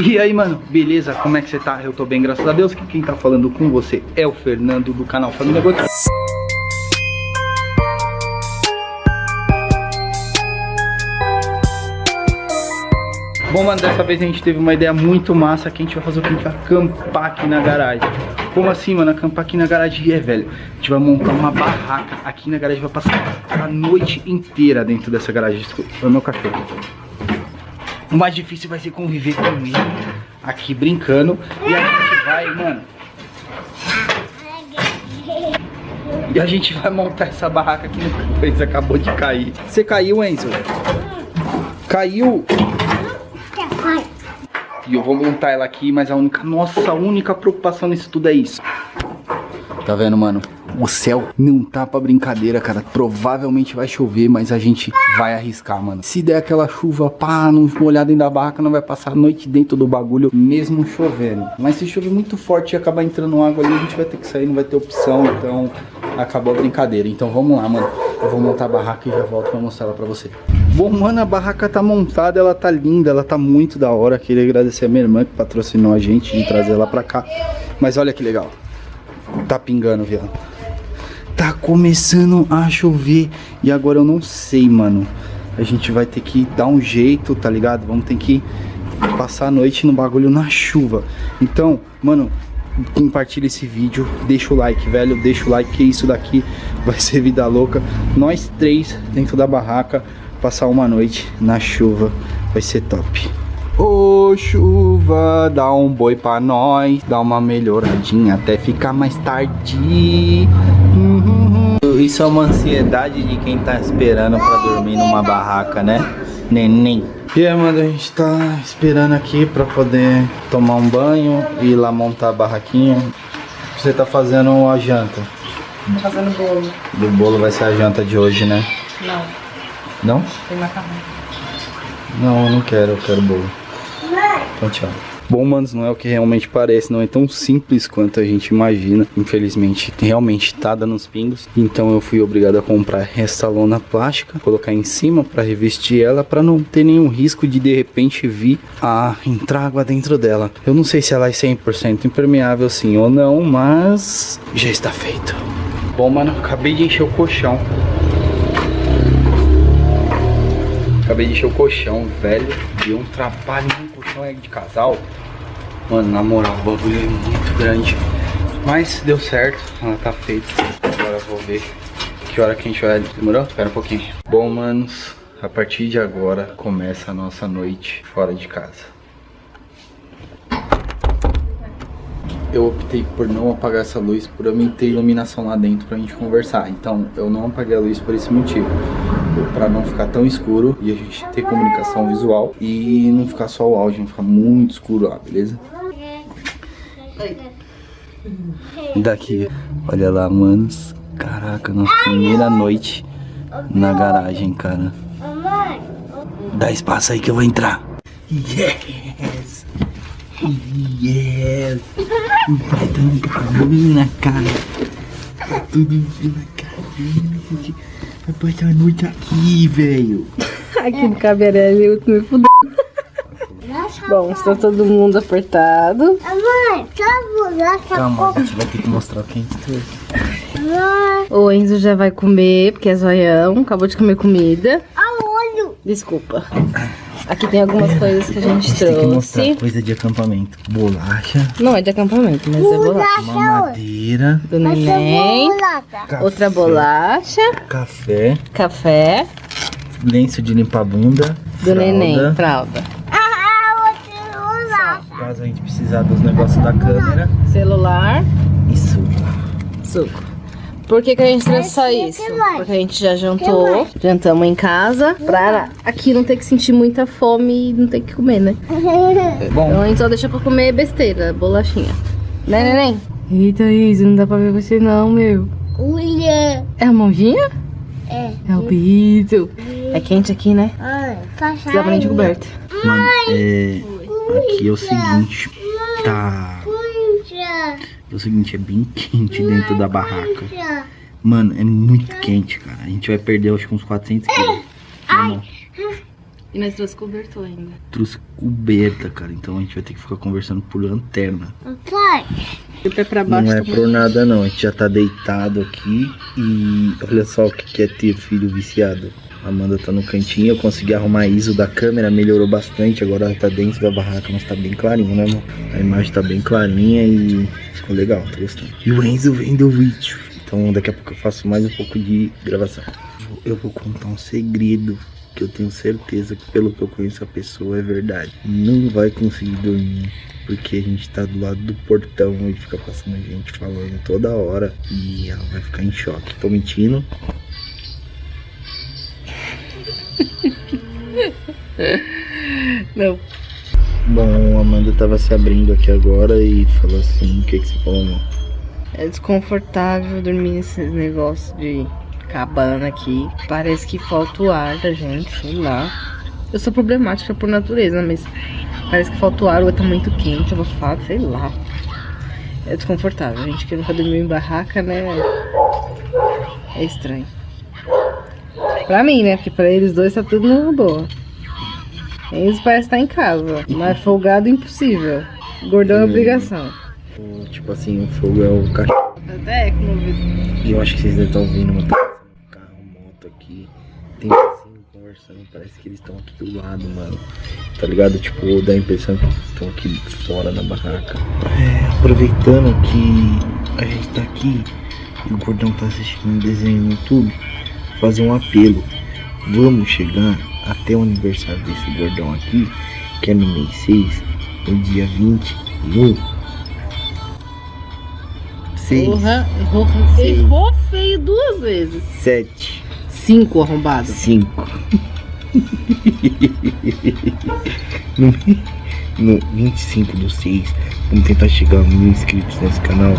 E aí, mano, beleza? Como é que você tá? Eu tô bem, graças a Deus. Que quem tá falando com você é o Fernando do canal Família Gota. Bom, mano, dessa vez a gente teve uma ideia muito massa que a gente vai fazer o que? A gente vai acampar aqui na garagem. Como assim, mano? Acampar aqui na garagem é, velho. A gente vai montar uma barraca aqui na garagem, vai passar a noite inteira dentro dessa garagem. Desculpa, é o meu cachorro. O mais difícil vai ser conviver com ele aqui brincando. E a gente vai, mano. E a gente vai montar essa barraca aqui no canto. Enzo acabou de cair. Você caiu, Enzo? Caiu? E eu vou montar ela aqui, mas a única, nossa, a única preocupação nisso tudo é isso. Tá vendo, mano? O céu não tá pra brincadeira, cara. Provavelmente vai chover, mas a gente vai arriscar, mano. Se der aquela chuva, pá, não molhar dentro da barraca, não vai passar a noite dentro do bagulho, mesmo chovendo. Mas se chover muito forte e acabar entrando água ali, a gente vai ter que sair, não vai ter opção. Então, acabou a brincadeira. Então, vamos lá, mano. Eu vou montar a barraca e já volto pra mostrar ela pra você. Bom, mano, a barraca tá montada, ela tá linda, ela tá muito da hora. Queria agradecer a minha irmã que patrocinou a gente de trazer ela pra cá. Mas olha que legal. Tá pingando, viado. Tá começando a chover e agora eu não sei, mano. A gente vai ter que dar um jeito, tá ligado? Vamos ter que passar a noite no bagulho na chuva. Então, mano, compartilha esse vídeo, deixa o like, velho, deixa o like que isso daqui vai ser vida louca. Nós três dentro da barraca passar uma noite na chuva, vai ser top. Ô chuva, dá um boi pra nós, dá uma melhoradinha até ficar mais tarde. Isso é uma ansiedade de quem tá esperando pra dormir numa barraca, né? Neném. E aí, mano, a gente tá esperando aqui pra poder tomar um banho e ir lá montar a barraquinha. Você tá fazendo a janta? Tô fazendo bolo. O bolo vai ser a janta de hoje, né? Não. Não? Tem macarrão. Não, eu não quero, eu quero bolo. Então tchau. Bom, manos, não é o que realmente parece, não é tão simples quanto a gente imagina. Infelizmente, realmente tá dando uns pingos. Então eu fui obrigado a comprar essa lona plástica, colocar em cima para revestir ela, para não ter nenhum risco de de repente vir a entrar água dentro dela. Eu não sei se ela é 100% impermeável sim ou não, mas já está feito. Bom, mano, acabei de encher o colchão. Acabei de encher o colchão, velho. Deu um trabalho colchão é de casal. Mano, na moral, o bagulho é muito grande. Mas deu certo, ela tá feita. Agora eu vou ver que hora que a gente vai. Demorou? Espera um pouquinho. Bom, manos, a partir de agora começa a nossa noite fora de casa. eu optei por não apagar essa luz por eu ter iluminação lá dentro pra gente conversar. Então eu não apaguei a luz por esse motivo. Pra não ficar tão escuro e a gente ter comunicação visual e não ficar só o áudio, não ficar muito escuro lá, beleza? Daqui, olha lá, manos. Caraca, nossa primeira noite na garagem, cara. Dá espaço aí que eu vou entrar. Yes! Yes! Vai dando cabana, cara. Tá tudo na gente. Vai passar a noite aqui, velho. Aqui no cabeirelli eu me fudeu. Bom, está todo mundo apertado. Mãe, Calma, a gente vai ter que mostrar o que a gente trouxe. O Enzo já vai comer, porque é zoião. Acabou de comer comida. Olho. Desculpa. Aqui tem algumas coisas que a gente Tem que mostrar trouxe. coisa de acampamento. Bolacha, Não é de acampamento, mas é bolacha. uma madeira, Do neném. café, Outra bolacha. café, Café. lenço de limpar bunda, Do fralda, neném. Fralda. Ah, lá. Caso a gente precisar dos negócios da câmera. Celular. E suco. Suco. Por que, que a gente trouxe só isso? Porque a gente já jantou, jantamos em casa, pra aqui não ter que sentir muita fome e não ter que comer, né? Bom, Então a gente só deixa pra comer besteira, bolachinha. Né, neném? Eita, Isa, não dá pra ver você não, meu. Olha. É a mãozinha? É. É o piso. É quente aqui, né? Olha. Precisava nem de coberta. mano, é, aqui é o seguinte, tá... É o seguinte, é bem quente dentro da barraca. Mano, é muito quente, cara. A gente vai perder, acho que uns 400 quilos. Não. E nós trouxe cobertor ainda. Trouxe coberta, cara. Então a gente vai ter que ficar conversando por lanterna. Pai, O pé pra baixo Não é por nada não, a gente já tá deitado aqui e olha só o que que é ter filho viciado. Amanda tá no cantinho, eu consegui arrumar a ISO da câmera, melhorou bastante, agora ela tá dentro da barraca, mas tá bem clarinho, né amor? A imagem tá bem clarinha e ficou legal, tô gostando. E o Enzo vendo o vídeo, então daqui a pouco eu faço mais um pouco de gravação. Eu vou contar um segredo que eu tenho certeza que pelo que eu conheço a pessoa é verdade. Não vai conseguir dormir porque a gente tá do lado do portão e fica passando gente falando toda hora e ela vai ficar em choque. Tô mentindo? Não. Bom, a Amanda tava se abrindo aqui agora e falou assim, o que que você falou, amor? É desconfortável dormir nesse negócio de cabana aqui. Parece que falta o ar da gente, sei lá. Eu sou problemática por natureza, mas parece que falta o ar, ou tá muito quente, abafado, sei lá. É desconfortável. A gente que nunca dormiu em barraca, né? É estranho. Pra mim, né? Porque pra eles dois tá tudo numa boa. Eles parecem estar em casa, mas folgado impossível. Gordão é obrigação. Tipo assim, o fogo é o cachorro. Até com o ouvido. E eu acho que vocês devem estar ouvindo uma carro, moto aqui. Tem assim conversando, parece que eles estão aqui do lado, mano. Tá ligado? Tipo, dá a impressão que estão aqui fora na barraca. É, aproveitando que a gente tá aqui e o Gordão tá assistindo um desenho no YouTube, fazer um apelo. Vamos chegar até o aniversário desse gordão aqui, que é no mês 6, no dia 21. 6, Porra, errou, Sim. errou feio duas vezes. 7, Cinco arrombado. 5. no, no 25 do 6, vamos tentar chegar a mil inscritos nesse canal.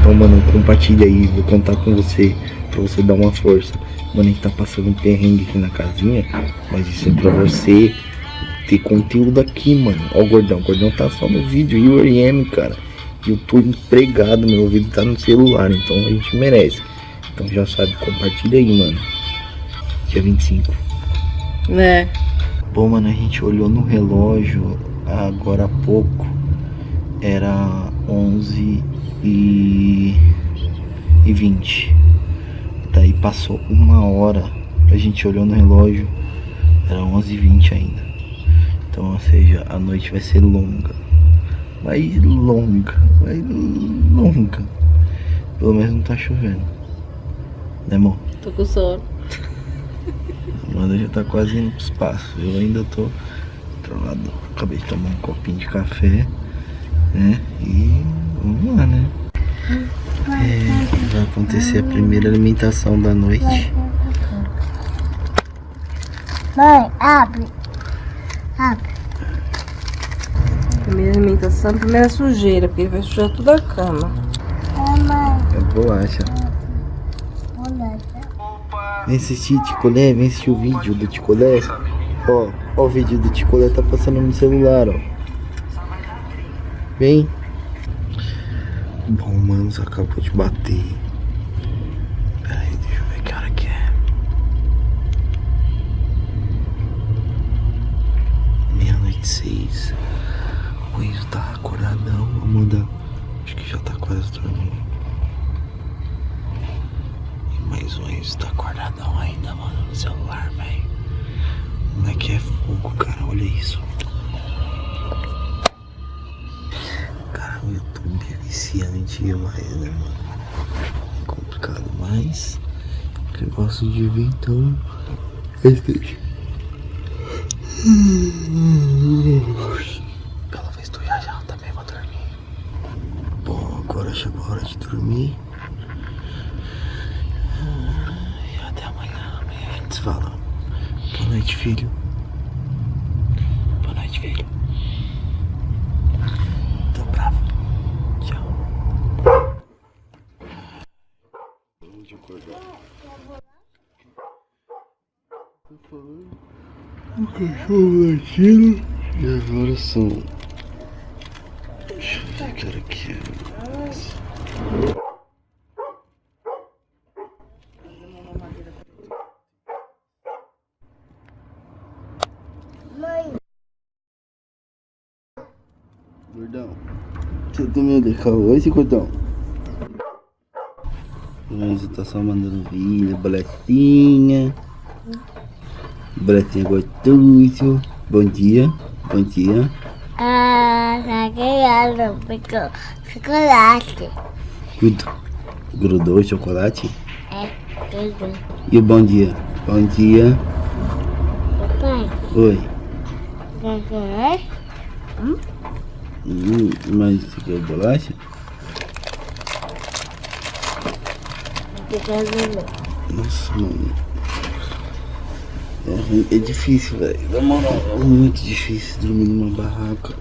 Então, mano, compartilha aí, vou contar com você pra você dar uma força. Mano, a gente tá passando um perrengue aqui na casinha, mas isso é pra você ter conteúdo aqui, mano. Ó, o gordão, o gordão tá só no vídeo e o RM, cara. Eu tô empregado, meu ouvido tá no celular, então a gente merece. Então já sabe, compartilha aí, mano. Dia 25. Né? Bom, mano, a gente olhou no relógio agora há pouco. Era 11 e, e 20. Daí passou uma hora. A gente olhou no relógio. Era 11 e 20 ainda. Então, ou seja, a noite vai ser longa. Vai longa. Vai longa. Pelo menos não tá chovendo. Né, amor? Tô com sono. A Amanda já tá quase indo pro espaço. Eu ainda tô controlado. Acabei de tomar um copinho de café, né? E vamos lá, né? É, vai acontecer a primeira alimentação da noite. mãe, abre. Abre. Primeira alimentação, primeira sujeira, porque ele vai sujar toda a cama. É, mãe, É bolacha. olha. Vem assistir Ticolé, vem assistir o vídeo do Ticolé. Ó, ó o vídeo do Ticolé tá passando no celular, ó. Vem. Bom, mano, acabou de bater. Pera aí, deixa eu ver que hora que é. Meia-noite seis. O Enzo tá acordadão. Amanda, acho que já tá quase dormindo. E mais o Enzo tá acordadão ainda, mano, no celular, velho. O moleque é fogo, cara, olha isso. YouTube viciante demais, né, mano? É complicado, mas eu gosto de ver, então. Esteja. Vez tu já já também vou dormir. Bom, agora chegou a hora de dormir. E até amanhã. Amanhã a gente se fala. Boa noite, filho. Boa noite, filho. Tô bravo. Tchau. O cachorro latindo. E agora são. Deixa eu ver que hora que é. Gordão. Você também de caô esse gordão? Mas tá só mandando vídeo, boletinha. Boletinha gostoso. Bom dia. Bom dia. Ah, ganhando. Ficou chocolate. Grudou. Grudou o chocolate? É, tudo. E o bom dia? Bom dia. Papai, Oi. quer quer? Hum, mas você quer bolacha? Quer ver? Nossa, mano. É, é difícil, velho. É muito difícil dormir numa barraca.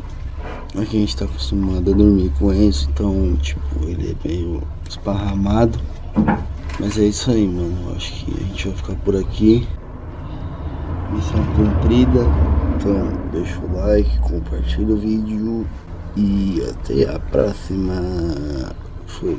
Aqui a gente tá acostumado a dormir com Enzo, então, tipo, ele é meio esparramado. Mas é isso aí, mano. Acho que a gente vai ficar por aqui. Missão cumprida. Então, deixa o like, compartilha o vídeo e até a próxima. Fui.